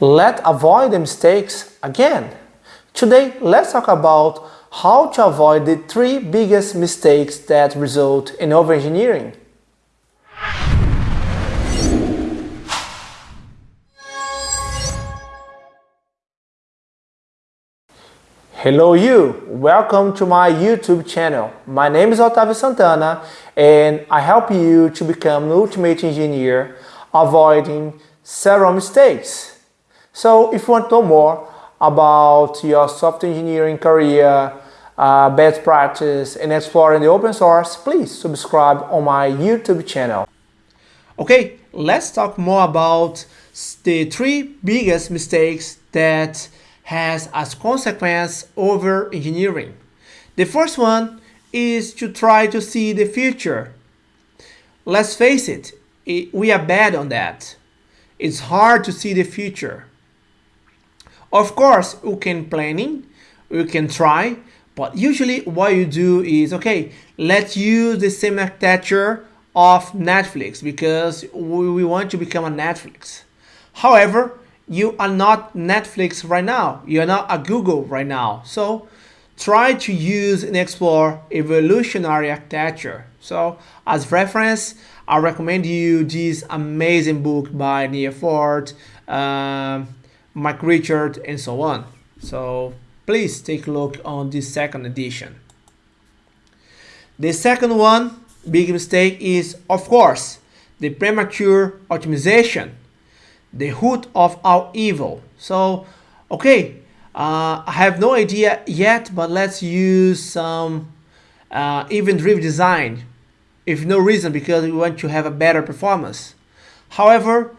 Let's avoid the mistakes again. Today, let's talk about how to avoid the three biggest mistakes that result in overengineering. Hello you! Welcome to my YouTube channel. My name is Otavio Santana and I help you to become an ultimate engineer avoiding several mistakes. So if you want to know more about your software engineering career, uh, best practice and exploring the open source, please subscribe on my YouTube channel. Okay, let's talk more about the three biggest mistakes that has as consequence over engineering. The first one is to try to see the future. Let's face it, it we are bad on that. It's hard to see the future. Of course, you can planning, you can try, but usually what you do is, okay, let's use the same architecture of Netflix because we want to become a Netflix. However, you are not Netflix right now. You are not a Google right now. So try to use and explore evolutionary architecture. So as reference, I recommend you this amazing book by Neal Ford, um, Mike Richard, and so on. So please take a look on this second edition. The second one, big mistake is, of course, the premature optimization, the root of all evil. So, okay, uh, I have no idea yet, but let's use some uh, event-driven design if no reason because we want to have a better performance. However,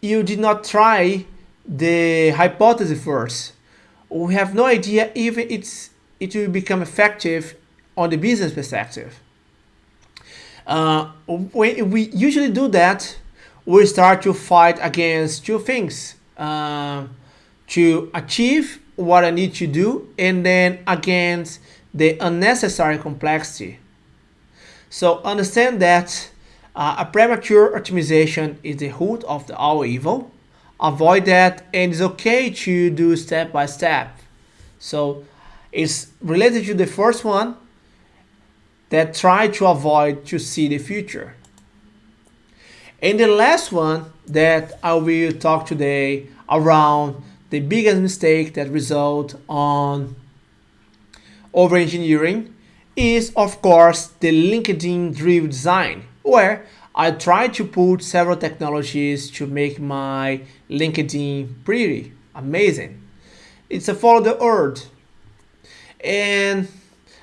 you did not try the hypothesis first. We have no idea if it's, it will become effective on the business perspective. Uh, when we usually do that, we start to fight against two things. Uh, to achieve what I need to do and then against the unnecessary complexity. So understand that uh, a premature optimization is the root of the all evil. Avoid that and it's okay to do step by step. So it's related to the first one that try to avoid to see the future. And the last one that I will talk today around the biggest mistake that result on over engineering is of course the LinkedIn driven design where I try to put several technologies to make my LinkedIn pretty amazing. It's a follow the earth. And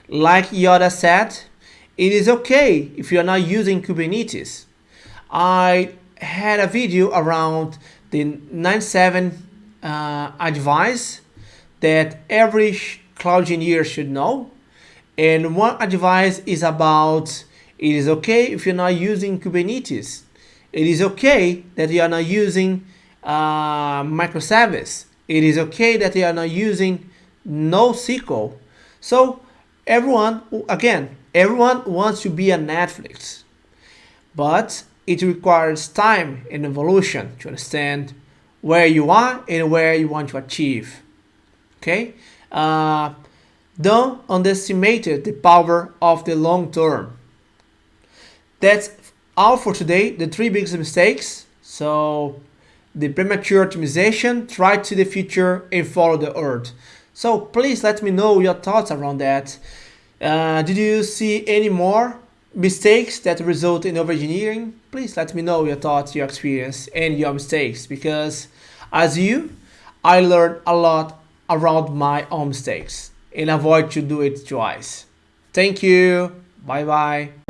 like Yoda said, it is okay if you're not using Kubernetes. I had a video around the 9.7 uh, advice that every cloud engineer should know and one advice is about it is okay if you're not using Kubernetes. It is okay that you are not using uh, microservice. It is okay that you are not using NoSQL. So everyone, again, everyone wants to be a Netflix, but it requires time and evolution to understand where you are and where you want to achieve. Okay. Uh, don't underestimate the power of the long term. That's all for today, the three biggest mistakes. So the premature optimization, try to the future and follow the earth. So please let me know your thoughts around that. Uh, did you see any more mistakes that result in overengineering? Please let me know your thoughts, your experience and your mistakes because as you, I learned a lot around my own mistakes and avoid to do it twice. Thank you. Bye bye.